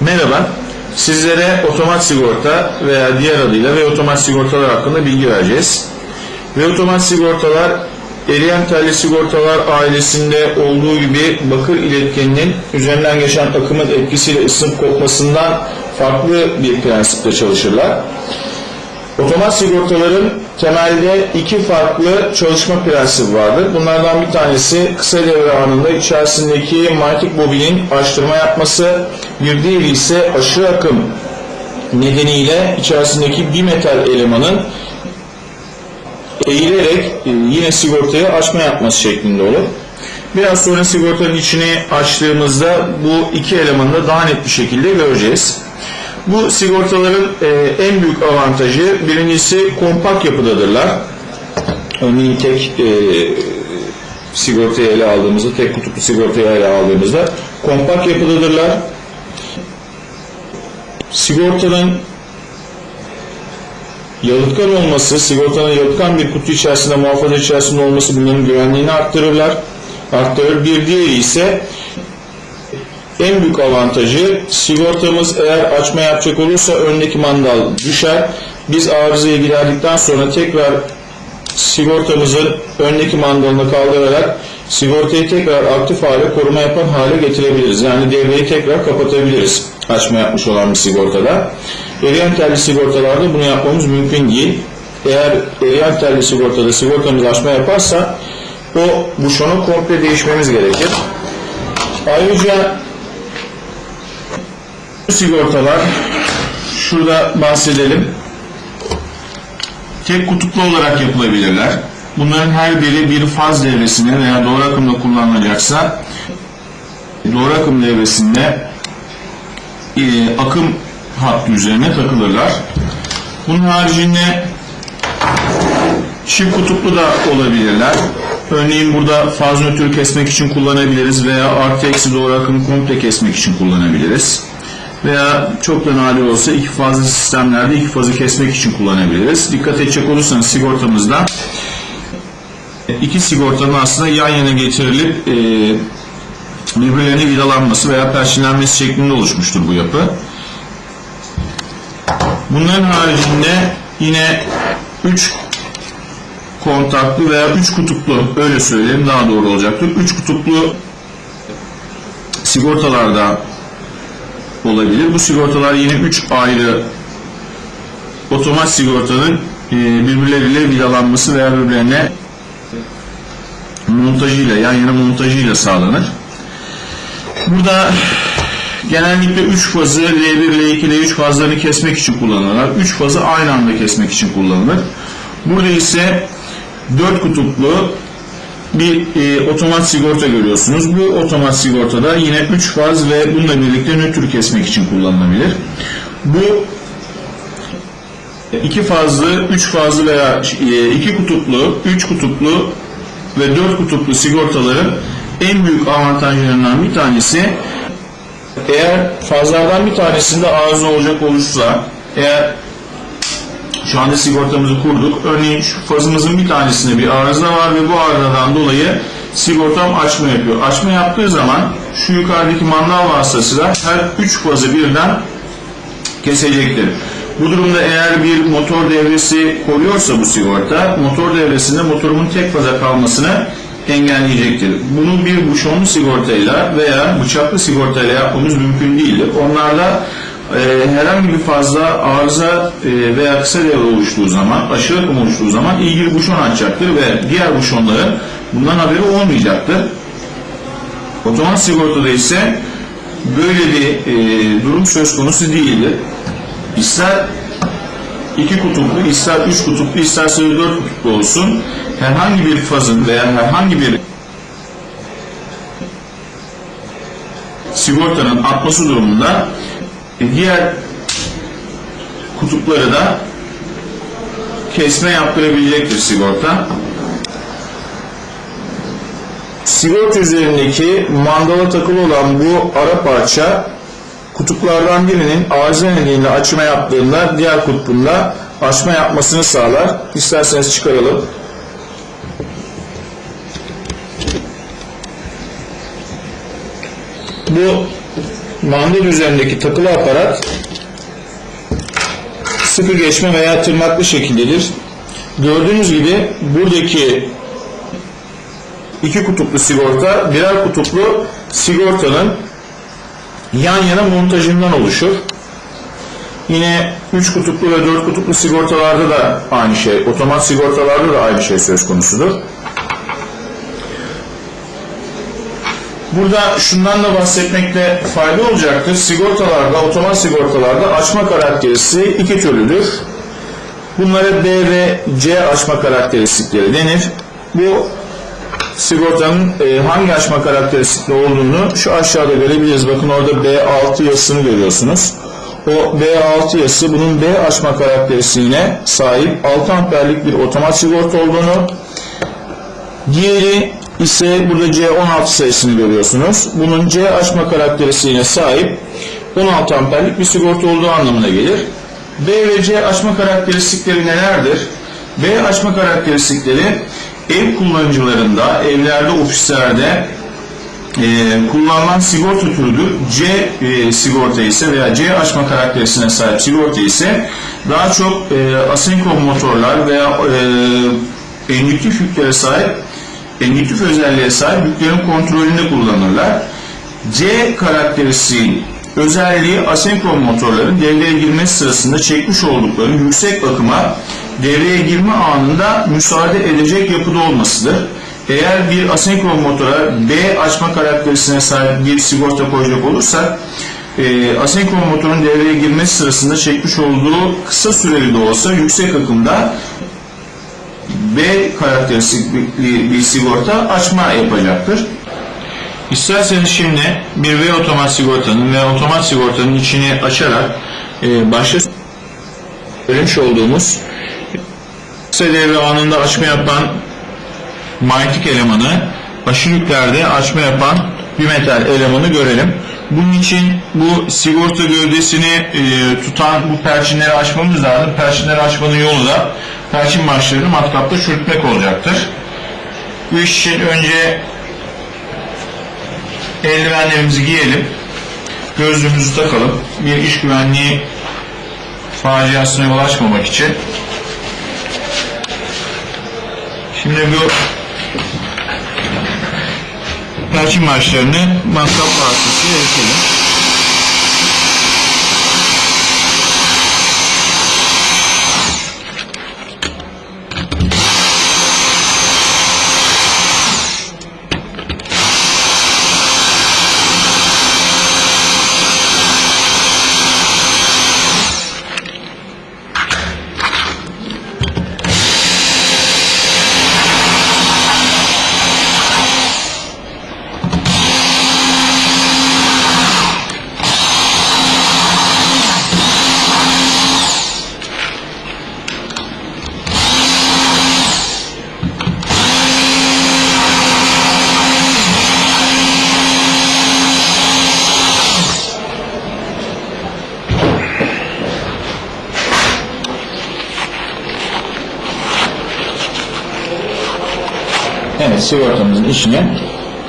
Merhaba, sizlere otomat sigorta veya diğer adıyla ve otomat sigortalar hakkında bilgi vereceğiz. Ve otomat sigortalar, eriyen telli sigortalar ailesinde olduğu gibi bakır iletkeninin üzerinden geçen akımın etkisiyle ısınıp kopmasından farklı bir prensiple çalışırlar. Otomat sigortaların temelde iki farklı çalışma prensibi vardır. Bunlardan bir tanesi kısa devre anında içerisindeki manyetik bobinin açtırma yapması, bir diğeri ise aşırı akım nedeniyle içerisindeki bir metal elemanın eğilerek e, yine sigortayı açma yapması şeklinde olur. Biraz sonra sigortanın içini açtığımızda bu iki elemanı da daha net bir şekilde göreceğiz. Bu sigortaların e, en büyük avantajı birincisi kompakt yapıdadırlar. Örneğin tek e, sigortayı ele aldığımızda, tek kutuplu sigortayı ele aldığımızda kompakt yapıdadırlar. Sigortanın yalıtkan olması, sigortanın yalıtkan bir kutu içerisinde, muhafaza içerisinde olması bunların güvenliğini arttırırlar. Arttırır. Bir diğeri ise en büyük avantajı sigortamız eğer açma yapacak olursa öndeki mandal düşer. Biz arızaya giderdikten sonra tekrar sigortamızın öndeki mandalını kaldırarak sigortayı tekrar aktif hale koruma yapan hale getirebiliriz. Yani devreyi tekrar kapatabiliriz açma yapmış olan bir sigortada. Eriyen telli sigortalarda bunu yapmamız mümkün değil. Eğer eriyen telli sigortada sigortamız açma yaparsa o buşonu komple değişmemiz gerekir. Ayrıca sigortalar şurada bahsedelim. Tek kutuplu olarak yapılabilirler. Bunların her biri bir faz devresine veya doğru akımda kullanılacaksa doğru akım devresinde e, akım hattı üzerine takılırlar. Bunun haricinde çift kutuplu da olabilirler. Örneğin burada faz nötrü kesmek için kullanabiliriz veya artı eksi doğru akımı komple kesmek için kullanabiliriz. Veya çok da nadir olsa iki fazlı sistemlerde iki fazı kesmek için kullanabiliriz. Dikkat edecek olursanız sigortamızda iki sigortanın aslında yan yana getirilip e, birbirlerine vidalanması veya perçinlenmesi şeklinde oluşmuştur bu yapı. Bunların haricinde yine 3 kontaklı veya 3 kutuplu öyle söyleyeyim daha doğru olacaktır. 3 kutuplu sigortalarda olabilir. Bu sigortalar yine 3 ayrı otomat sigortanın e, birbirleriyle vidalanması veya birbirlerine montajıyla yan yana montajıyla sağlanır. Burada genellikle 3 fazı L1, L2, L3 fazlarını kesmek için kullanılırlar. 3 fazı aynı anda kesmek için kullanılır. Burada ise 4 kutuplu bir e, otomat sigorta görüyorsunuz. Bu otomat sigortada yine 3 faz ve bununla birlikte nötr kesmek için kullanılabilir. Bu iki fazlı, üç fazlı veya e, iki kutuplu, üç kutuplu ve dört kutuplu sigortaların en büyük avantajlarından bir tanesi eğer fazlardan bir tanesinde arıza olacak olursa eğer şu anda sigortamızı kurduk. Örneğin şu fazımızın bir tanesinde bir arıza var ve bu arızadan dolayı sigortam açma yapıyor. Açma yaptığı zaman şu yukarıdaki mandal vasıtasıyla her üç fazı birden kesecektir. Bu durumda eğer bir motor devresi koruyorsa bu sigorta, motor devresinde motorumun tek faza kalmasını engelleyecektir. Bunu bir buşonlu sigortayla veya bıçaklı sigortayla yapmamız mümkün değildir. Onlarda e, herhangi bir fazla arıza e, veya kısa devre oluştuğu zaman, aşırı akım oluştuğu zaman ilgili buşon açacaktır ve diğer buşonların bundan haberi olmayacaktır. Otomat sigortada ise böyle bir e, durum söz konusu değildir. İster iki kutuplu, ister üç kutuplu, isterse dört kutuplu olsun herhangi bir fazın veya herhangi bir sigortanın atması durumunda e, diğer kutupları da kesme yaptırabilecektir sigorta. Sigorta üzerindeki mandala takılı olan bu ara parça kutuplardan birinin arıza nedeniyle açma yaptığında diğer kutbunda açma yapmasını sağlar. İsterseniz çıkaralım. Bu mandal üzerindeki takılı aparat sıkı geçme veya tırnaklı şekildedir. Gördüğünüz gibi buradaki iki kutuplu sigorta birer kutuplu sigortanın yan yana montajından oluşur. Yine 3 kutuplu ve 4 kutuplu sigortalarda da aynı şey, otomat sigortalarda da aynı şey söz konusudur. Burada şundan da bahsetmekte fayda olacaktır. Sigortalarda, otomat sigortalarda açma karakteristiği iki türlüdür. Bunlara B ve C açma karakteristikleri denir. Bu sigortanın e, hangi açma karakteristikli olduğunu şu aşağıda görebiliriz. Bakın orada B6 yazısını görüyorsunuz. O B6 yazısı bunun B açma karakteristiğine sahip 6 amperlik bir otomat sigorta olduğunu Diğeri ise burada C16 sayısını görüyorsunuz. Bunun C açma karakteristiğine sahip 16 amperlik bir sigorta olduğu anlamına gelir. B ve C açma karakteristikleri nelerdir? B açma karakteristikleri ev kullanıcılarında, evlerde, ofislerde e, kullanılan sigorta türüdür. C e, sigorta ise veya C açma karakterisine sahip sigorta ise daha çok e, asenkron motorlar veya e, endüktif yüklere sahip endüktif özelliğe sahip yüklerin kontrolünde kullanırlar. C karakteristiğin özelliği asenkron motorların devreye girmesi sırasında çekmiş oldukları yüksek akıma devreye girme anında müsaade edecek yapıda olmasıdır. Eğer bir asenkron motora B açma karakterisine sahip bir sigorta koyacak olursak e, asenkron motorun devreye girmesi sırasında çekmiş olduğu kısa süreli de olsa yüksek akımda B karakteristikli bir sigorta açma yapacaktır. İsterseniz şimdi bir V otomat sigortanın ve otomat sigortanın içini açarak e, başta söylemiş olduğumuz kısa anında açma yapan manyetik elemanı aşırı yüklerde açma yapan bir metal elemanı görelim. Bunun için bu sigorta gövdesini e, tutan bu perçinleri açmamız lazım. Perçinleri açmanın yolu da perçin başlarını matkapta çürütmek olacaktır. Bu iş için önce eldivenlerimizi giyelim. Gözlüğümüzü takalım. Bir iş güvenliği faciasına yol açmamak için. Şimdi bu perçin başlarını matkap vasıtasıyla eritelim. Evet, işini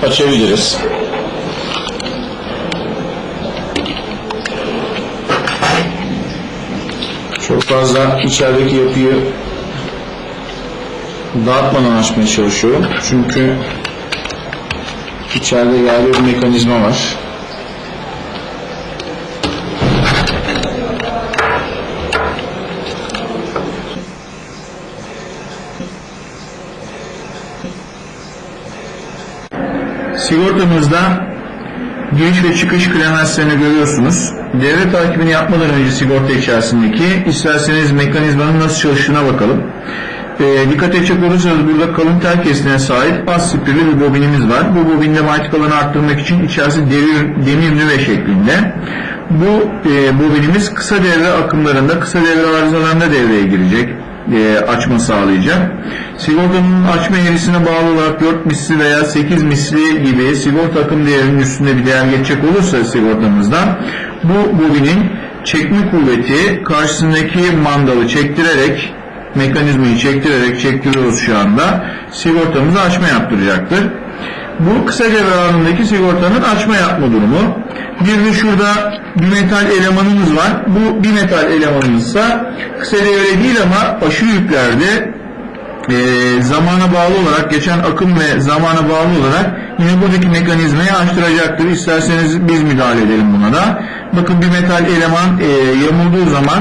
açabiliriz. Çok fazla içerideki yapıyı dağıtmadan açmaya çalışıyorum. Çünkü içeride yağlı bir mekanizma var. Sigortamızda giriş ve çıkış klemenslerini görüyorsunuz. Devre takibini yapmadan önce sigorta içerisindeki isterseniz mekanizmanın nasıl çalıştığına bakalım. E, dikkat edecek olursanız burada kalın tel kesine sahip az spirli bir bobinimiz var. Bu bobinde manyetik alanı arttırmak için içerisi demir, demir nüve şeklinde. Bu e, bobinimiz kısa devre akımlarında, kısa devre arızalarında devreye girecek e, açma sağlayacak. Sigortanın açma eğrisine bağlı olarak 4 misli veya 8 misli gibi sigorta akım değerinin üstünde bir değer geçecek olursa sigortamızdan bu bobinin çekme kuvveti karşısındaki mandalı çektirerek mekanizmayı çektirerek çektiriyoruz şu anda sigortamızı açma yaptıracaktır. Bu kısa devre anındaki sigortanın açma yapma durumu. Bir de şurada bir metal elemanımız var. Bu bir metal elemanımızsa kısa devre değil ama aşırı yüklerde e, zamana bağlı olarak geçen akım ve zamana bağlı olarak yine buradaki mekanizmayı açtıracaktır. İsterseniz biz müdahale edelim buna da. Bakın bir metal eleman e, yamulduğu zaman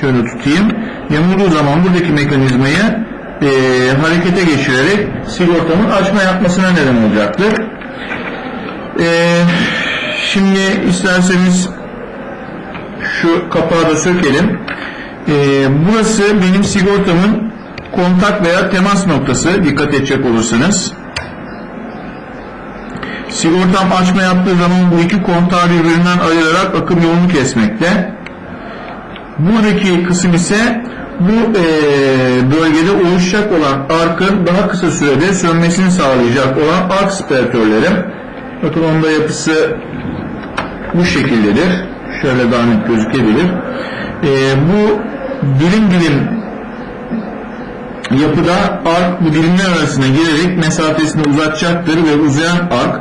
şöyle tutayım. Yamulduğu zaman buradaki mekanizmayı e, harekete geçirerek sigortamın açma yapmasına neden olacaktır. E, şimdi isterseniz şu kapağı da sökelim. E, burası benim sigortamın kontak veya temas noktası dikkat edecek olursanız. Sigortam açma yaptığı zaman bu iki kontağı birbirinden ayırarak akım yolunu kesmekte. Buradaki kısım ise bu e, bölgede oluşacak olan arkın daha kısa sürede sönmesini sağlayacak olan ark spiratörlerim. Bakın onda yapısı bu şekildedir. Şöyle daha net gözükebilir. E, bu dilim dilim yapıda ark bu dilimler arasına girerek mesafesini uzatacaktır ve uzayan ark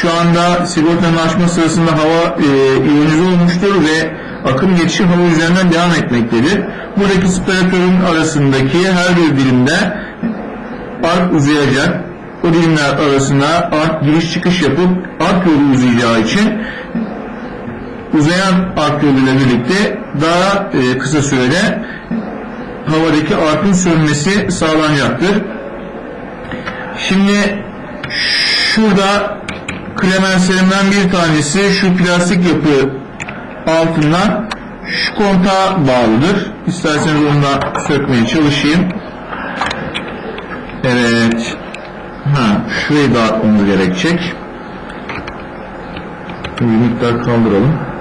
şu anda sigortanın açma sırasında hava e, iyonize olmuştur ve akım geçişi hava üzerinden devam etmektedir. Buradaki spiratörün arasındaki her bir dilimde ark uzayacak. O dilimler arasında ark giriş çıkış yapıp ark yolu uzayacağı için uzayan ark birlikte daha e, kısa sürede havadaki arkın sönmesi sağlanacaktır. Şimdi şurada klemenslerimden bir tanesi şu plastik yapı altından şu kontağa bağlıdır. İsterseniz onu da sökmeye çalışayım. Evet. Ha, şurayı dağıtmamız gerekecek. Bir miktar kaldıralım.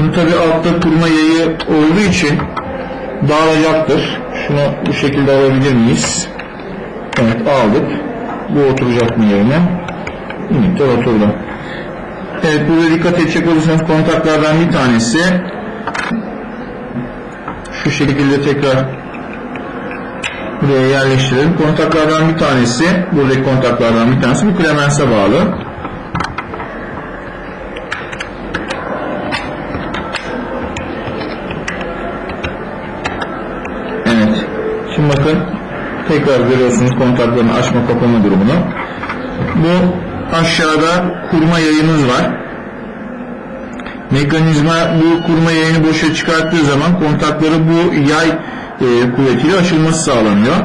Bunu tabi altta kurma yayı olduğu için dağılacaktır. Şunu bu şekilde alabilir miyiz? Evet aldık. Bu oturacak mı yerine? Miktar oturdu. Evet burada dikkat edecek olursanız kontaklardan bir tanesi şu şekilde tekrar buraya yerleştirelim. Kontaklardan bir tanesi buradaki kontaklardan bir tanesi bu klemense bağlı. Tekrar görüyorsunuz kontakların açma kapama durumunu. Bu aşağıda kurma yayımız var. Mekanizma bu kurma yayını boşa çıkarttığı zaman kontakları bu yay e, kuvvetiyle açılması sağlanıyor.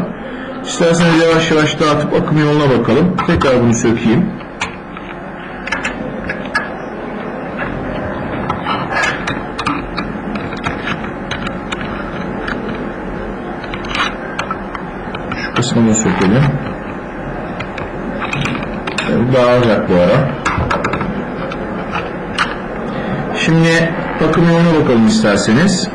İsterseniz yavaş yavaş dağıtıp akım yoluna bakalım. Tekrar bunu sökeyim. Kısmını sökelim. Dağılacak bu ara. Şimdi akım yoluna bakalım isterseniz.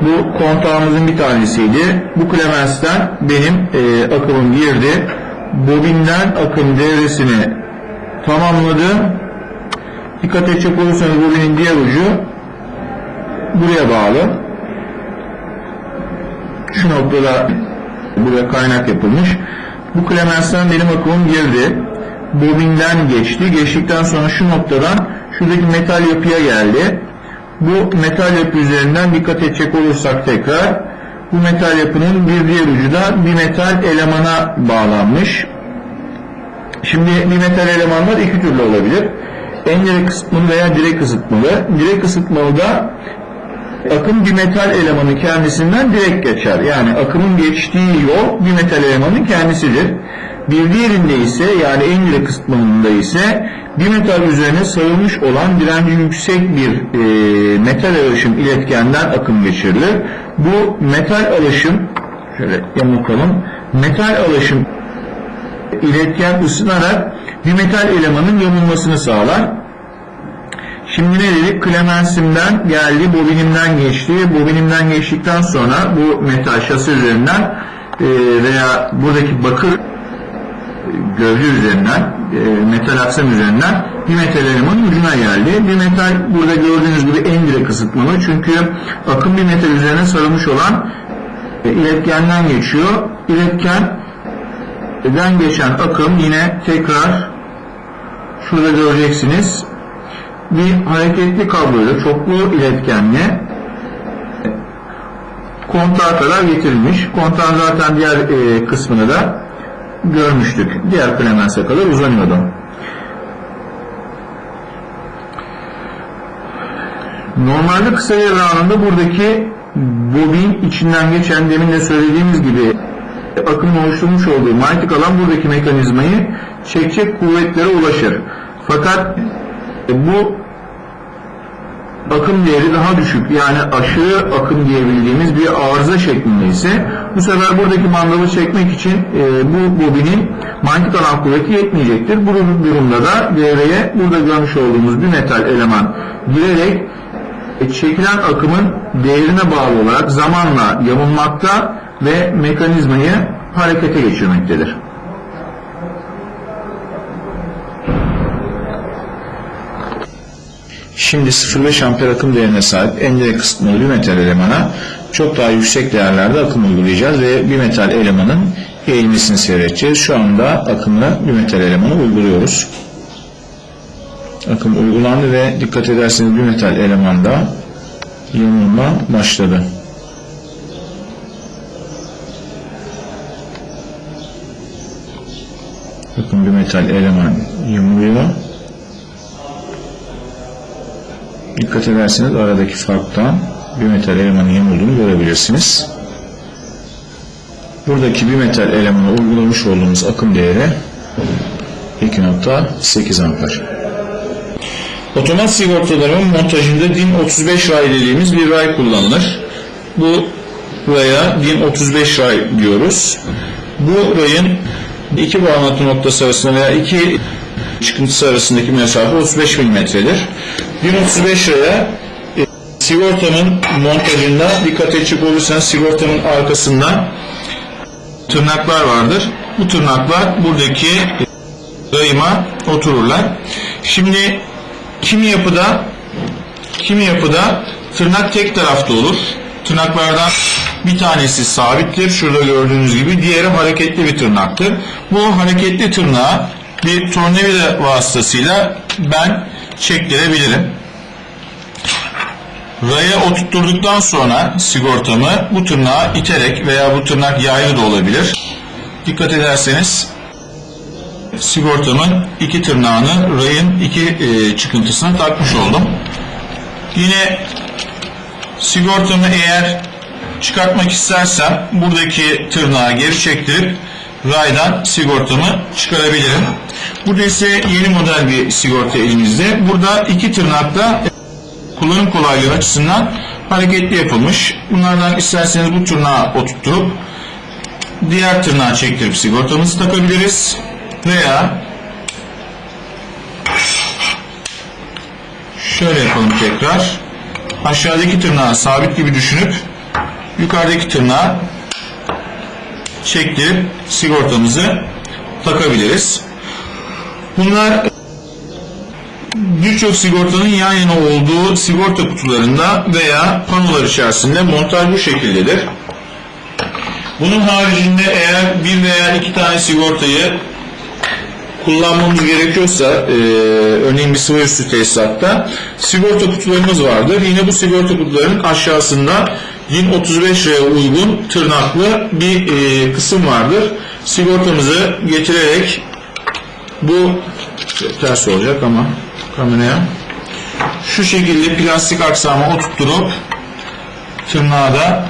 Bu kontağımızın bir tanesiydi. Bu klemensten benim e, akımım girdi. Bobinden akım devresini tamamladı. Dikkat edecek olursanız bobinin diğer ucu buraya bağlı. Şu noktada buraya kaynak yapılmış. Bu klemensten benim akımım girdi. Bobinden geçti. Geçtikten sonra şu noktadan şuradaki metal yapıya geldi. Bu metal yapı üzerinden dikkat edecek olursak tekrar bu metal yapının bir diğer ucu da bir metal elemana bağlanmış. Şimdi bir metal elemanlar iki türlü olabilir. En direkt ısıtmalı veya direkt ısıtmalı. Direkt ısıtmalı da akım bir metal elemanın kendisinden direkt geçer. Yani akımın geçtiği yol bir metal elemanın kendisidir. Bir diğerinde ise yani en direkt ısıtmalında ise bir metal üzerine sarılmış olan direnci yüksek bir e, metal alaşım iletkenden akım geçirilir. Bu metal alaşım şöyle yamultalım. Metal alaşım iletken ısınarak bir metal elemanın yamulmasını sağlar. Şimdi ne dedik? Klemensimden geldi, bobinimden geçti. Bobinimden geçtikten sonra bu metal şasi üzerinden e, veya buradaki bakır gövde üzerinden, e, metal aksam üzerinden bir metal elemanın ucuna geldi. Bir metal burada gördüğünüz gibi en direkt ısıtmalı. Çünkü akım bir metal üzerine sarılmış olan e, iletkenden geçiyor. İletkenden geçen akım yine tekrar şurada göreceksiniz. Bir hareketli kabloyla çoklu iletkenle kontağa kadar getirilmiş. Kontağın zaten diğer e, kısmını da görmüştük. Diğer klemense kadar uzanıyordu. Normalde kısa devre anında buradaki bobin içinden geçen demin de söylediğimiz gibi akımın oluşturmuş olduğu manyetik alan buradaki mekanizmayı çekecek kuvvetlere ulaşır. Fakat bu akım değeri daha düşük yani aşırı akım diyebildiğimiz bir arıza şeklinde ise bu sefer buradaki mandalı çekmek için e, bu bobinin manyetik alan kuvveti yetmeyecektir. Bu durumda da devreye burada görmüş olduğumuz bir metal eleman girerek e, çekilen akımın değerine bağlı olarak zamanla yamulmakta ve mekanizmayı harekete geçirmektedir. Şimdi 0,5 amper akım değerine sahip endek kısıtmalı bir metal elemana çok daha yüksek değerlerde akım uygulayacağız ve bir metal elemanın eğilmesini seyredeceğiz. Şu anda akımlı bir metal elemanı uyguluyoruz. Akım uygulandı ve dikkat ederseniz bir metal elemanda yamulma başladı. Bakın bir metal eleman yamuluyor. Dikkat ederseniz aradaki farktan bir metal elemanın yamulduğunu görebilirsiniz. Buradaki bir metal elemana uygulamış olduğumuz akım değeri 2.8 amper. Otomat sigortaların montajında DIN 35 ray dediğimiz bir ray kullanılır. Bu raya DIN 35 ray diyoruz. Bu rayın iki bağlantı noktası arasında veya iki çıkıntısı arasındaki mesafe 35 mm'dir. 1035 liraya e, sigortanın montajında dikkat edecek olursanız sigortanın arkasında tırnaklar vardır. Bu tırnaklar buradaki rayıma otururlar. Şimdi kimi yapıda kimi yapıda tırnak tek tarafta olur. Tırnaklardan bir tanesi sabittir. Şurada gördüğünüz gibi. Diğeri hareketli bir tırnaktır. Bu hareketli tırnağı bir tornavida vasıtasıyla ben çektirebilirim. Raya oturtturduktan sonra sigortamı bu tırnağa iterek veya bu tırnak yaylı da olabilir. Dikkat ederseniz sigortamın iki tırnağını rayın iki e, çıkıntısına takmış oldum. Yine sigortamı eğer çıkartmak istersem buradaki tırnağı geri çektirip raydan sigortamı çıkarabilirim. Burada ise yeni model bir sigorta elimizde. Burada iki tırnakla kullanım kolaylığı açısından hareketli yapılmış. Bunlardan isterseniz bu tırnağı oturtturup diğer tırnağı çektirip sigortamızı takabiliriz. Veya şöyle yapalım tekrar. Aşağıdaki tırnağı sabit gibi düşünüp yukarıdaki tırnağı çektirip sigortamızı takabiliriz. Bunlar birçok sigortanın yan yana olduğu sigorta kutularında veya panolar içerisinde montaj bu şekildedir. Bunun haricinde eğer bir veya iki tane sigortayı kullanmamız gerekiyorsa e, örneğin bir sıvı üstü tesisatta sigorta kutularımız vardır. Yine bu sigorta kutularının aşağısında DIN 35 liraya uygun tırnaklı bir e, kısım vardır. Sigortamızı getirerek bu ters olacak ama kameraya şu şekilde plastik aksama oturtturup tırnağı da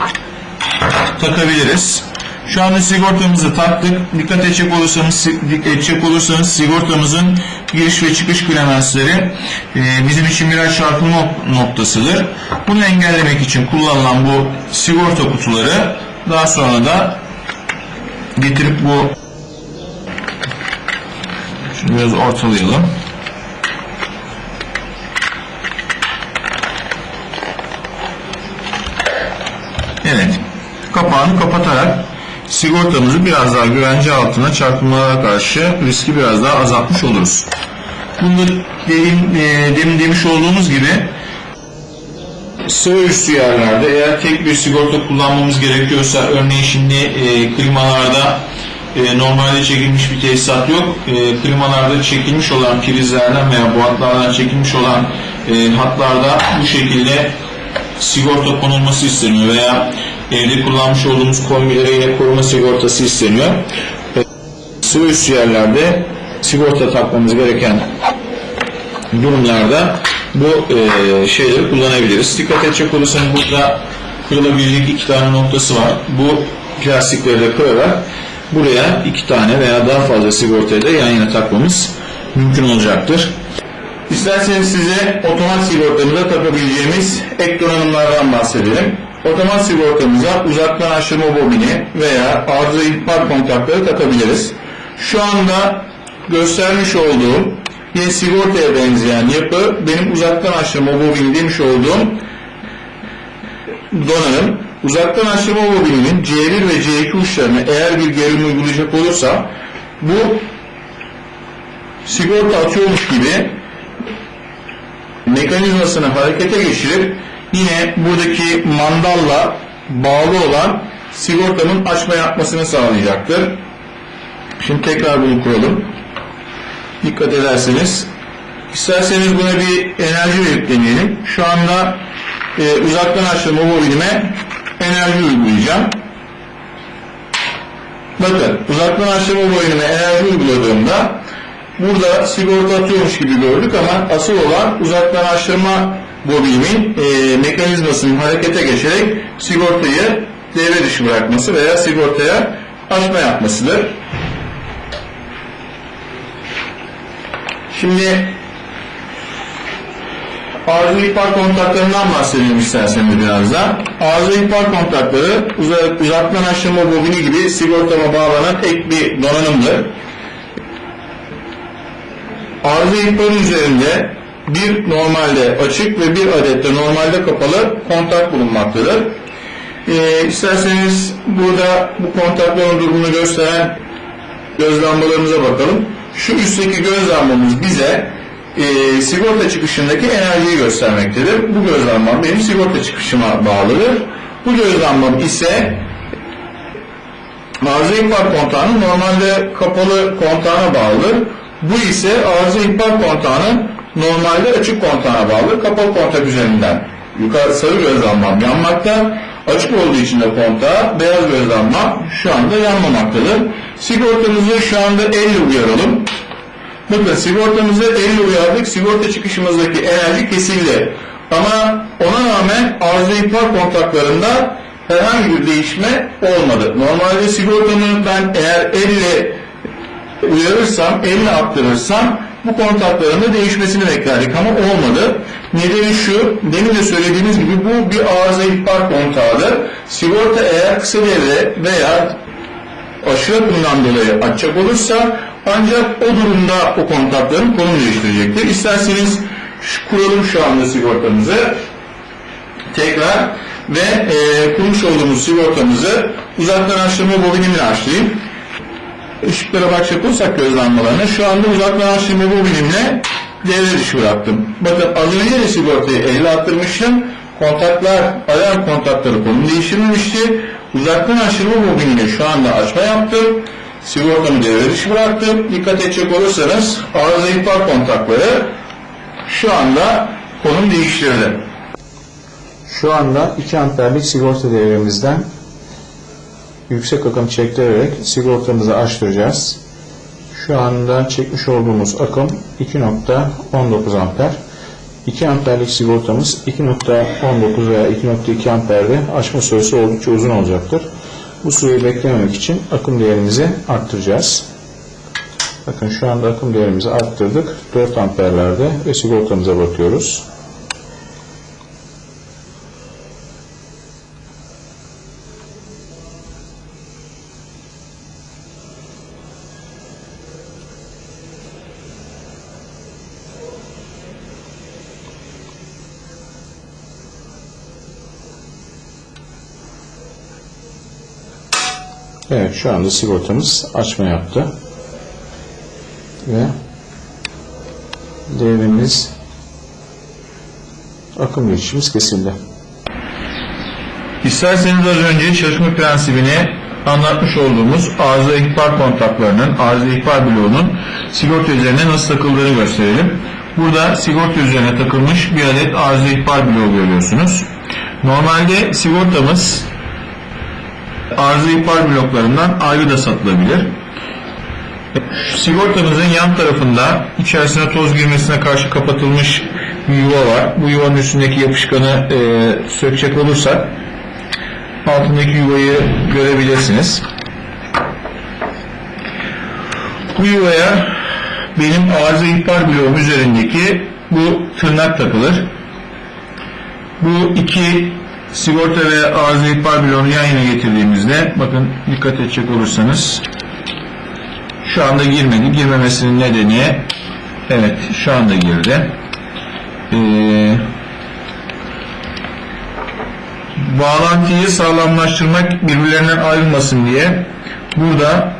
takabiliriz. Şu anda sigortamızı taktık. Dikkat edecek olursanız, edecek olursanız sigortamızın giriş ve çıkış klemensleri e, bizim için birer çarpılma noktasıdır. Bunu engellemek için kullanılan bu sigorta kutuları daha sonra da getirip bu şunu biraz ortalayalım. Evet. Kapağını kapatarak sigortamızı biraz daha güvence altına çarpmalara karşı riski biraz daha azaltmış oluruz. Bunu dediğim, e, demin demiş olduğumuz gibi sıvı üstü yerlerde eğer tek bir sigorta kullanmamız gerekiyorsa örneğin şimdi e, klimalarda e, normalde çekilmiş bir tesisat yok. E, klimalarda çekilmiş olan prizlerden veya boğatlardan çekilmiş olan e, hatlarda bu şekilde sigorta konulması isteniyor veya evde kullanmış olduğumuz kombilere yine koruma sigortası isteniyor. Sıvı üstü yerlerde sigorta takmamız gereken durumlarda bu e, şeyleri kullanabiliriz. Dikkat edecek olursanız burada kırılabilecek iki tane noktası var. Bu plastikleri de kırarak buraya iki tane veya daha fazla sigortayı da yan yana takmamız mümkün olacaktır. İsterseniz size otomat sigortamıza takabileceğimiz ek donanımlardan bahsedelim. Otomat sigortamıza uzaktan aşırma bobini veya arıza ihbar kontakları takabiliriz. Şu anda göstermiş olduğum bir sigortaya benzeyen yapı benim uzaktan aşırma bobini demiş olduğum donanım. Uzaktan aşırma bobininin C1 ve C2 uçlarına eğer bir gerilim uygulayacak olursa bu sigorta atıyormuş gibi mekanizmasını harekete geçirip yine buradaki mandalla bağlı olan sigortanın açma yapmasını sağlayacaktır. Şimdi tekrar bunu kuralım. Dikkat ederseniz isterseniz buna bir enerji verip. Şu anda e, uzaktan açtığım o bobinime enerji uygulayacağım. Bakın uzaktan açtığım o bobinime enerji uyguladığımda burada sigorta atıyormuş gibi gördük ama asıl olan uzaktan açtırma bobinimin e, mekanizmasının harekete geçerek sigortayı devre dışı bırakması veya sigortaya açma yapmasıdır. Şimdi arıza ihbar kontaklarından bahsedelim isterseniz biraz da. Arıza ihbar kontakları uzak, uzaktan aşırma bobini gibi sigortama bağlanan ek bir donanımdır. Arıza ihbarı üzerinde bir normalde açık ve bir adette normalde kapalı kontak bulunmaktadır. Ee, isterseniz burada bu kontakların durumunu gösteren göz lambalarımıza bakalım. Şu üstteki göz lambamız bize e, sigorta çıkışındaki enerjiyi göstermektedir. Bu göz lambam benim sigorta çıkışıma bağlıdır. Bu göz lambam ise arıza ihbar kontağının normalde kapalı kontağına bağlıdır. Bu ise arıza ihbar kontağının normalde açık kontağına bağlı. Kapalı kontak üzerinden yukarı sarı göz lambam yanmakta. Açık olduğu için de kontağı beyaz göz lambam şu anda yanmamaktadır. Sigortamızı şu anda elle uyaralım. Bakın sigortamızı elle uyardık. Sigorta çıkışımızdaki enerji kesildi. Ama ona rağmen arıza ihbar kontaklarında herhangi bir değişme olmadı. Normalde sigortamı ben eğer elle uyarırsam, elle attırırsam bu kontakların da değişmesini beklerdik ama olmadı. Nedeni şu, demin de söylediğimiz gibi bu bir arıza ihbar kontağıdır. Sigorta eğer kısa devre veya aşırı akımdan dolayı açacak olursa ancak o durumda o kontakların konum değiştirecektir. İsterseniz şu, kuralım şu anda sigortamızı tekrar ve e, kurmuş olduğumuz sigortamızı uzaktan açtırma bobinimle açlayayım. Işıklara bakacak olursak göz lambalarına şu anda uzaktan açtırma bobinimle devre dışı bıraktım. Bakın az önce de sigortayı elle attırmıştım. Kontaklar, alarm kontakları konum değiştirmemişti. Uzaktan aşırma bobiniyle şu anda açma yaptım. Sigortamı devre dışı bıraktım. Dikkat edecek olursanız arıza ihbar kontakları şu anda konum değiştirdi. Şu anda 2 amperlik sigorta devremizden yüksek akım çektirerek sigortamızı açtıracağız. Şu anda çekmiş olduğumuz akım 2.19 amper. 2 amperlik sigortamız 2.19 veya 2.2 amperde açma süresi oldukça uzun olacaktır. Bu süreyi beklememek için akım değerimizi arttıracağız. Bakın şu anda akım değerimizi arttırdık. 4 amperlerde ve sigortamıza bakıyoruz. Evet şu anda sigortamız açma yaptı. Ve devrimiz akım geçişimiz kesildi. İsterseniz az önce çalışma prensibini anlatmış olduğumuz arıza ihbar kontaklarının, arıza ihbar bloğunun sigorta üzerine nasıl takıldığını gösterelim. Burada sigorta üzerine takılmış bir adet arıza ihbar bloğu görüyorsunuz. Normalde sigortamız arıza ihbar bloklarından ayrı da satılabilir. Sigortamızın yan tarafında içerisine toz girmesine karşı kapatılmış bir yuva var. Bu yuvanın üstündeki yapışkanı e, sökecek olursak altındaki yuvayı görebilirsiniz. Bu yuvaya benim arıza ihbar bloğum üzerindeki bu tırnak takılır. Bu iki sigorta ve arıza ihbar bloğunu yan yana getirdiğimizde bakın dikkat edecek olursanız şu anda girmedi. Girmemesinin nedeni evet şu anda girdi. Ee, bağlantıyı sağlamlaştırmak birbirlerinden ayrılmasın diye burada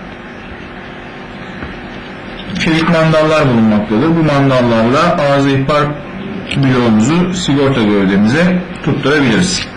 çelik mandallar bulunmaktadır. Bu mandallarla arıza ihbar bloğumuzu sigorta gövdemize tutturabiliriz.